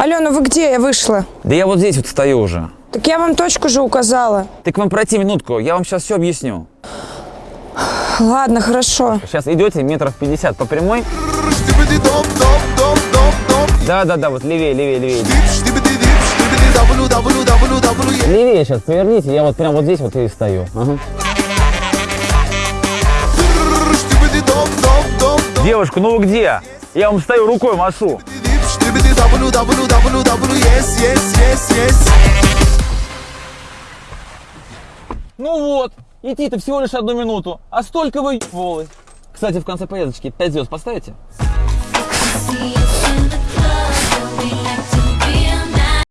Алена, вы где? Я вышла. Да я вот здесь вот стою уже. Так я вам точку же указала. Ты к вам пройти минутку, я вам сейчас все объясню. Ладно, хорошо. Сейчас идете метров 50 по прямой. Да-да-да, вот левее, левее, левее. Левее сейчас поверните, я вот прям вот здесь вот и стою. Ага. Девушка, ну вы где? Я вам стою рукой машу. Ну вот, идти-то всего лишь одну минуту, а столько вы волы. Кстати, в конце поездочки 5 звезд поставите?